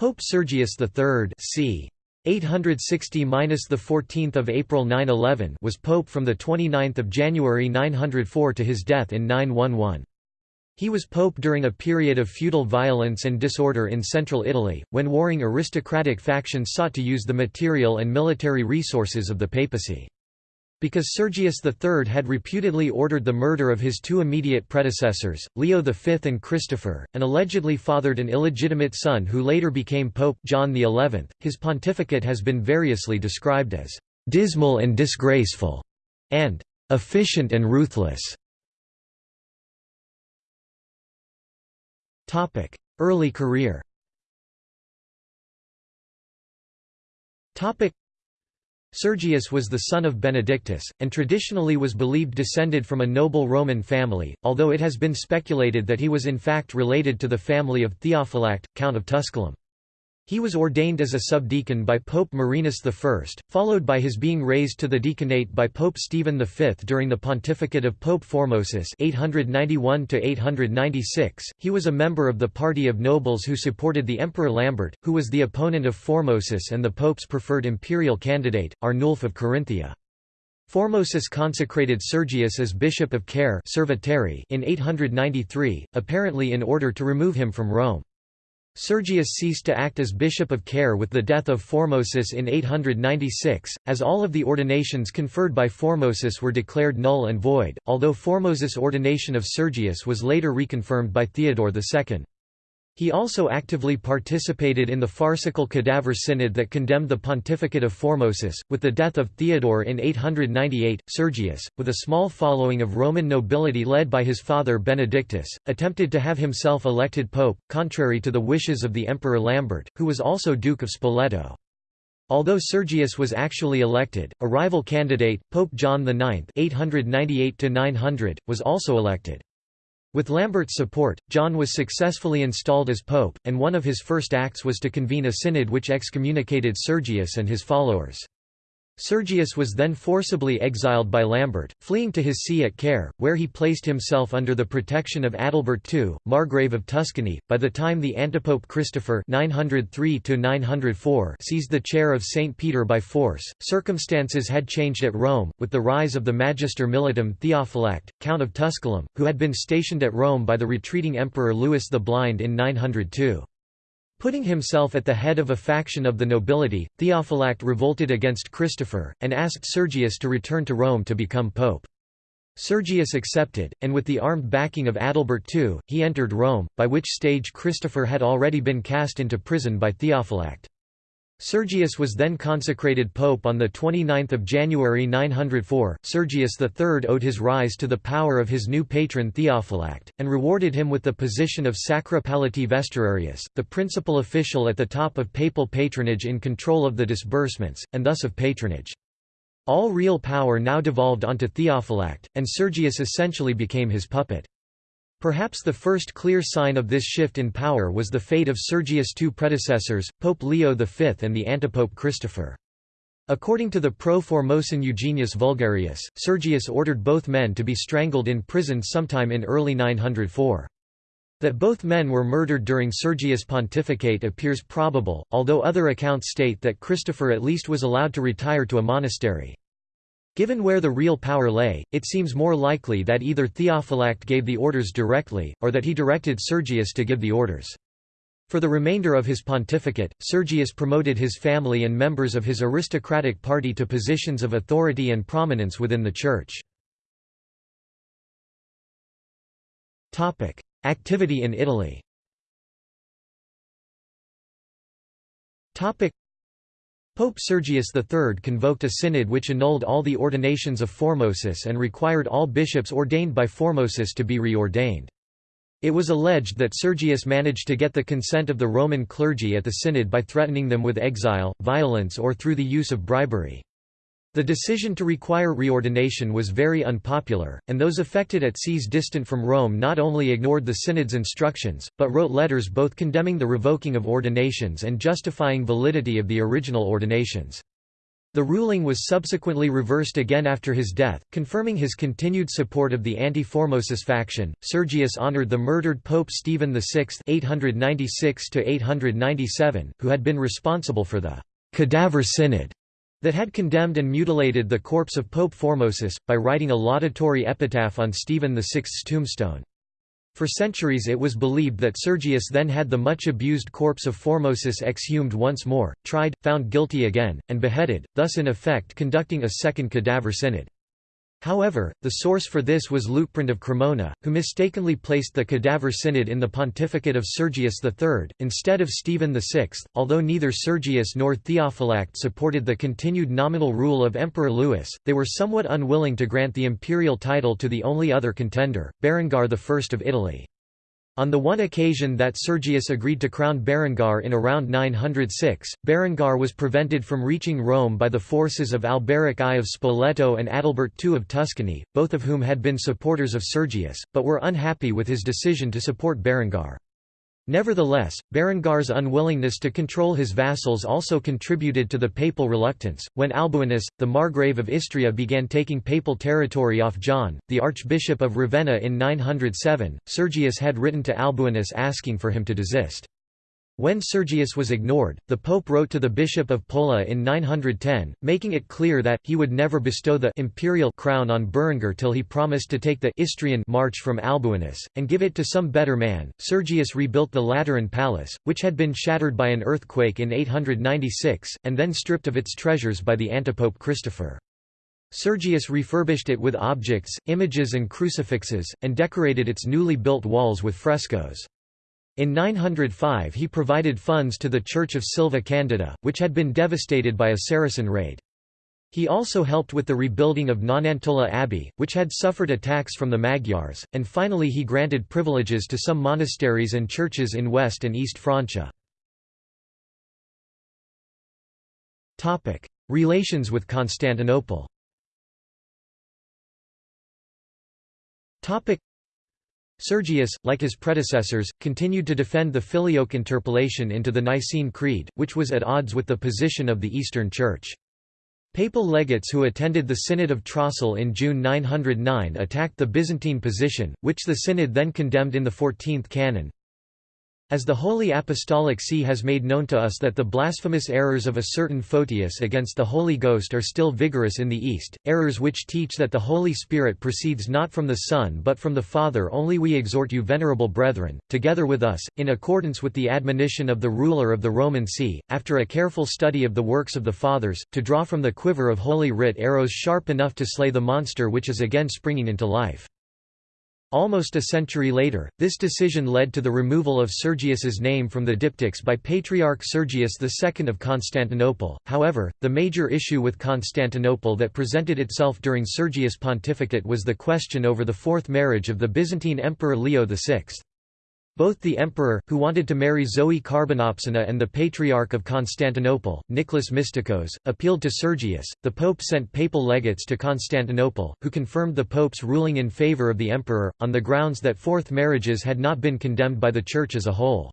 Pope Sergius III c. 860 the 14th of April 911 was pope from the 29th of January 904 to his death in 911. He was pope during a period of feudal violence and disorder in central Italy, when warring aristocratic factions sought to use the material and military resources of the papacy. Because Sergius III had reputedly ordered the murder of his two immediate predecessors, Leo V and Christopher, and allegedly fathered an illegitimate son who later became Pope John XI, his pontificate has been variously described as «dismal and disgraceful» and «efficient and ruthless». Early career Sergius was the son of Benedictus, and traditionally was believed descended from a noble Roman family, although it has been speculated that he was in fact related to the family of Theophylact, Count of Tusculum. He was ordained as a subdeacon by Pope Marinus I, followed by his being raised to the deaconate by Pope Stephen V during the pontificate of Pope Formosus 891 He was a member of the party of nobles who supported the Emperor Lambert, who was the opponent of Formosus and the Pope's preferred imperial candidate, Arnulf of Carinthia. Formosus consecrated Sergius as Bishop of Caere in 893, apparently in order to remove him from Rome. Sergius ceased to act as bishop of Caere with the death of Formosus in 896, as all of the ordinations conferred by Formosus were declared null and void, although Formosus' ordination of Sergius was later reconfirmed by Theodore II. He also actively participated in the farcical Cadaver Synod that condemned the pontificate of Formosus. With the death of Theodore in 898, Sergius, with a small following of Roman nobility led by his father Benedictus, attempted to have himself elected pope, contrary to the wishes of the Emperor Lambert, who was also Duke of Spoleto. Although Sergius was actually elected, a rival candidate, Pope John IX (898–900), was also elected. With Lambert's support, John was successfully installed as pope, and one of his first acts was to convene a synod which excommunicated Sergius and his followers. Sergius was then forcibly exiled by Lambert, fleeing to his see at Caere, where he placed himself under the protection of Adalbert II, Margrave of Tuscany. By the time the antipope Christopher (903–904) seized the chair of Saint Peter by force, circumstances had changed at Rome, with the rise of the Magister Militum Theophylact, Count of Tusculum, who had been stationed at Rome by the retreating Emperor Louis the Blind in 902. Putting himself at the head of a faction of the nobility, Theophylact revolted against Christopher, and asked Sergius to return to Rome to become pope. Sergius accepted, and with the armed backing of Adalbert II, he entered Rome, by which stage Christopher had already been cast into prison by Theophylact. Sergius was then consecrated pope on 29 January 904. Sergius III owed his rise to the power of his new patron Theophylact, and rewarded him with the position of Sacra Palatii Vestuarius, the principal official at the top of papal patronage in control of the disbursements, and thus of patronage. All real power now devolved onto Theophylact, and Sergius essentially became his puppet. Perhaps the first clear sign of this shift in power was the fate of Sergius' two predecessors, Pope Leo V and the antipope Christopher. According to the pro-Formosan Eugenius Vulgarius, Sergius ordered both men to be strangled in prison sometime in early 904. That both men were murdered during Sergius' pontificate appears probable, although other accounts state that Christopher at least was allowed to retire to a monastery. Given where the real power lay, it seems more likely that either Theophylact gave the orders directly, or that he directed Sergius to give the orders. For the remainder of his pontificate, Sergius promoted his family and members of his aristocratic party to positions of authority and prominence within the Church. Activity in Italy Pope Sergius III convoked a synod which annulled all the ordinations of Formosus and required all bishops ordained by Formosus to be reordained. It was alleged that Sergius managed to get the consent of the Roman clergy at the synod by threatening them with exile, violence or through the use of bribery. The decision to require reordination was very unpopular, and those affected at sees distant from Rome not only ignored the synod's instructions, but wrote letters both condemning the revoking of ordinations and justifying validity of the original ordinations. The ruling was subsequently reversed again after his death, confirming his continued support of the anti-Formosus faction. Sergius honored the murdered Pope Stephen VI (896–897), who had been responsible for the cadaver synod that had condemned and mutilated the corpse of Pope Formosus, by writing a laudatory epitaph on Stephen VI's tombstone. For centuries it was believed that Sergius then had the much abused corpse of Formosus exhumed once more, tried, found guilty again, and beheaded, thus in effect conducting a second cadaver synod. However, the source for this was Liutprand of Cremona, who mistakenly placed the cadaver synod in the pontificate of Sergius III, instead of Stephen VI. Although neither Sergius nor Theophylact supported the continued nominal rule of Emperor Louis, they were somewhat unwilling to grant the imperial title to the only other contender, Berengar I of Italy. On the one occasion that Sergius agreed to crown Berengar in around 906, Berengar was prevented from reaching Rome by the forces of Alberic I of Spoleto and Adalbert II of Tuscany, both of whom had been supporters of Sergius, but were unhappy with his decision to support Berengar. Nevertheless, Berengar's unwillingness to control his vassals also contributed to the papal reluctance. When Alboinus, the margrave of Istria, began taking papal territory off John, the Archbishop of Ravenna in 907, Sergius had written to Alboinus asking for him to desist. When Sergius was ignored, the pope wrote to the bishop of Pola in 910, making it clear that, he would never bestow the imperial crown on Berengar till he promised to take the Istrian march from Alboinus, and give it to some better man. Sergius rebuilt the Lateran Palace, which had been shattered by an earthquake in 896, and then stripped of its treasures by the antipope Christopher. Sergius refurbished it with objects, images and crucifixes, and decorated its newly built walls with frescoes. In 905 he provided funds to the Church of Silva Candida, which had been devastated by a Saracen raid. He also helped with the rebuilding of Nonantola Abbey, which had suffered attacks from the Magyars, and finally he granted privileges to some monasteries and churches in West and East Francia. Relations with Constantinople Sergius, like his predecessors, continued to defend the Filioque interpolation into the Nicene Creed, which was at odds with the position of the Eastern Church. Papal legates who attended the Synod of Trosly in June 909 attacked the Byzantine position, which the Synod then condemned in the 14th canon. As the Holy Apostolic See has made known to us that the blasphemous errors of a certain Photius against the Holy Ghost are still vigorous in the East, errors which teach that the Holy Spirit proceeds not from the Son but from the Father only we exhort you venerable brethren, together with us, in accordance with the admonition of the ruler of the Roman See, after a careful study of the works of the Fathers, to draw from the quiver of Holy Writ arrows sharp enough to slay the monster which is again springing into life. Almost a century later, this decision led to the removal of Sergius's name from the diptychs by Patriarch Sergius II of Constantinople. However, the major issue with Constantinople that presented itself during Sergius' pontificate was the question over the fourth marriage of the Byzantine Emperor Leo VI. Both the emperor, who wanted to marry Zoe Carbonopsina and the Patriarch of Constantinople, Nicholas Mystikos, appealed to Sergius. The pope sent papal legates to Constantinople, who confirmed the pope's ruling in favor of the emperor, on the grounds that fourth marriages had not been condemned by the Church as a whole.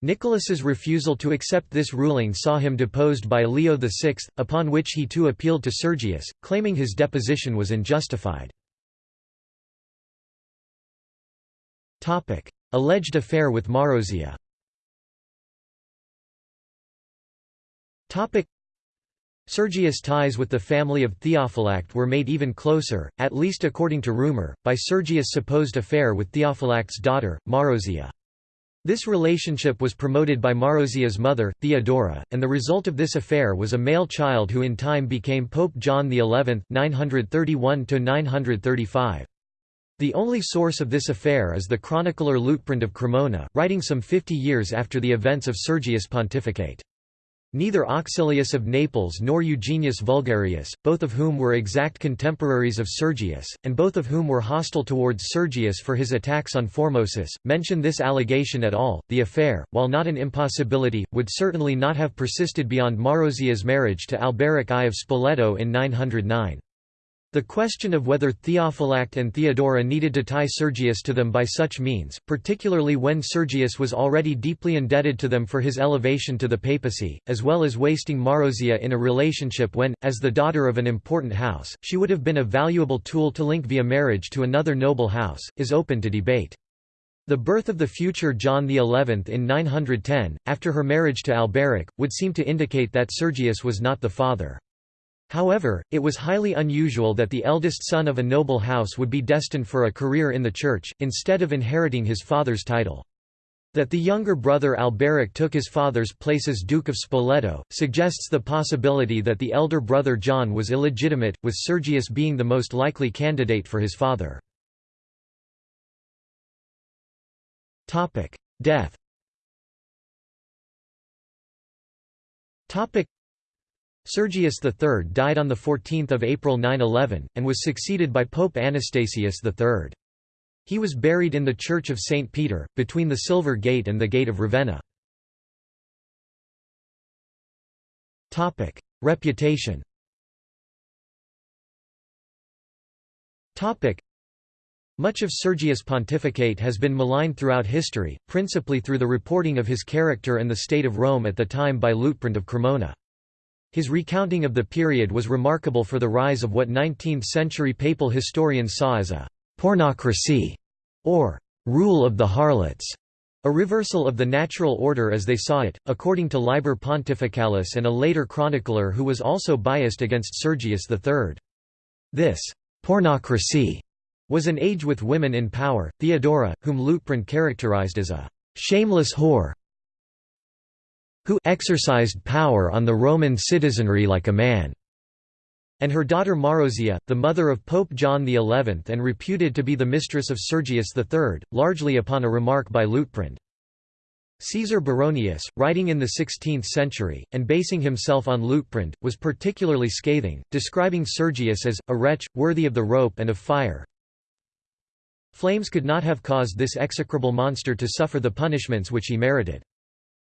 Nicholas's refusal to accept this ruling saw him deposed by Leo VI, upon which he too appealed to Sergius, claiming his deposition was unjustified. Alleged affair with Marozia Sergius' ties with the family of Theophylact were made even closer, at least according to rumor, by Sergius' supposed affair with Theophylact's daughter, Marozia. This relationship was promoted by Marozia's mother, Theodora, and the result of this affair was a male child who in time became Pope John XI 931 -935. The only source of this affair is the chronicler Liutprand of Cremona, writing some fifty years after the events of Sergius' pontificate. Neither Auxilius of Naples nor Eugenius Vulgarius, both of whom were exact contemporaries of Sergius, and both of whom were hostile towards Sergius for his attacks on Formosus, mention this allegation at all. The affair, while not an impossibility, would certainly not have persisted beyond Marozia's marriage to Alberic I of Spoleto in 909. The question of whether Theophylact and Theodora needed to tie Sergius to them by such means, particularly when Sergius was already deeply indebted to them for his elevation to the papacy, as well as wasting Marozia in a relationship when, as the daughter of an important house, she would have been a valuable tool to link via marriage to another noble house, is open to debate. The birth of the future John XI in 910, after her marriage to Alberic, would seem to indicate that Sergius was not the father. However, it was highly unusual that the eldest son of a noble house would be destined for a career in the church, instead of inheriting his father's title. That the younger brother Alberic took his father's place as Duke of Spoleto, suggests the possibility that the elder brother John was illegitimate, with Sergius being the most likely candidate for his father. Death Sergius III died on 14 April 911, and was succeeded by Pope Anastasius III. He was buried in the Church of St. Peter, between the Silver Gate and the Gate of Ravenna. Reputation much of Sergius' pontificate has been maligned throughout history, principally through the reporting of his character and the state of Rome at the time by Liutprand of Cremona. His recounting of the period was remarkable for the rise of what 19th-century papal historians saw as a «pornocracy» or «rule of the harlots», a reversal of the natural order as they saw it, according to Liber Pontificalis and a later chronicler who was also biased against Sergius III. This «pornocracy» was an age with women in power, Theodora, whom Liutprand characterized as a «shameless whore», who exercised power on the Roman citizenry like a man, and her daughter Marozia, the mother of Pope John XI and reputed to be the mistress of Sergius III, largely upon a remark by Liutprand. Caesar Baronius, writing in the 16th century, and basing himself on Liutprand, was particularly scathing, describing Sergius as, a wretch, worthy of the rope and of fire. Flames could not have caused this execrable monster to suffer the punishments which he merited.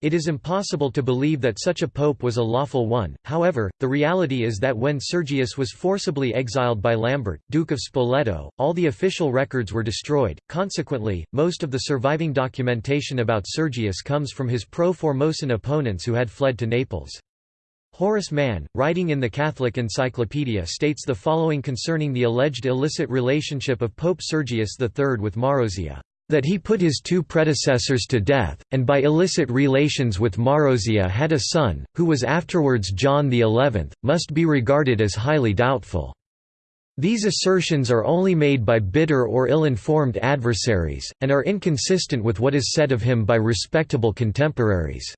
It is impossible to believe that such a pope was a lawful one, however, the reality is that when Sergius was forcibly exiled by Lambert, Duke of Spoleto, all the official records were destroyed, consequently, most of the surviving documentation about Sergius comes from his pro-Formosan opponents who had fled to Naples. Horace Mann, writing in the Catholic Encyclopedia states the following concerning the alleged illicit relationship of Pope Sergius III with Marozia that he put his two predecessors to death, and by illicit relations with Marozia had a son, who was afterwards John XI, must be regarded as highly doubtful. These assertions are only made by bitter or ill-informed adversaries, and are inconsistent with what is said of him by respectable contemporaries.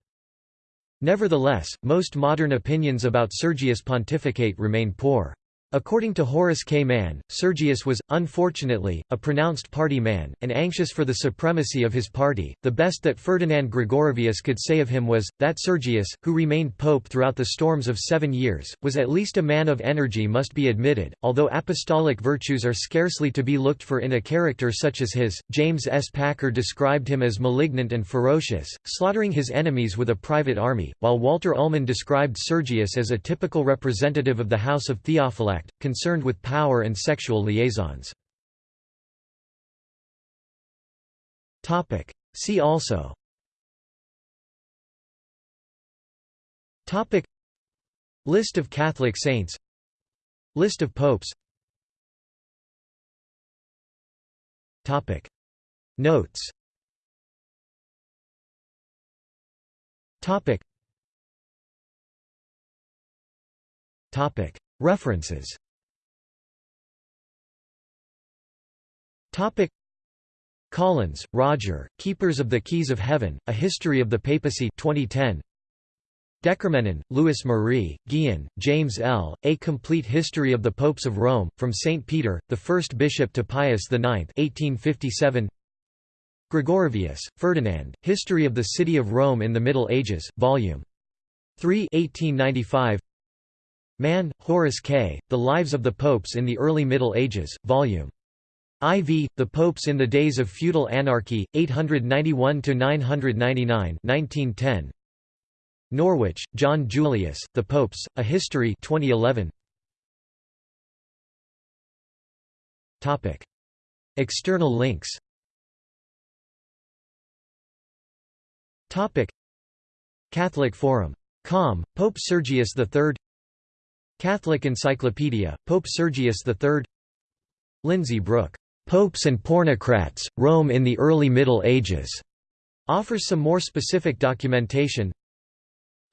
Nevertheless, most modern opinions about Sergius' pontificate remain poor. According to Horace K. Mann, Sergius was, unfortunately, a pronounced party man, and anxious for the supremacy of his party. The best that Ferdinand Gregorovius could say of him was, that Sergius, who remained pope throughout the storms of seven years, was at least a man of energy must be admitted, although apostolic virtues are scarcely to be looked for in a character such as his. James S. Packard described him as malignant and ferocious, slaughtering his enemies with a private army, while Walter Ullmann described Sergius as a typical representative of the House of Theophylact concerned with power and sexual liaisons. See also. Topic. List of Catholic saints. List of popes. Topic. Notes. Topic. Topic References Collins, Roger, Keepers of the Keys of Heaven, A History of the Papacy 2010. DeCormenin, Louis Marie, Gihon, James L., A Complete History of the Popes of Rome, From St. Peter, the First Bishop to Pius IX 1857. Gregorovius, Ferdinand, History of the City of Rome in the Middle Ages, Vol. 3 1895. Mann, Horace K., The Lives of the Popes in the Early Middle Ages, Vol. IV, The Popes in the Days of Feudal Anarchy, 891–999 1910. Norwich, John Julius, The Popes, A History 2011. External links Catholic Forum. Com, Pope Sergius III Catholic Encyclopedia, Pope Sergius III Lindsay Brook, "'Popes and Pornocrats, Rome in the Early Middle Ages' offers some more specific documentation.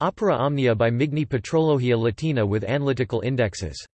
Opera Omnia by Migne Patrologia Latina with analytical indexes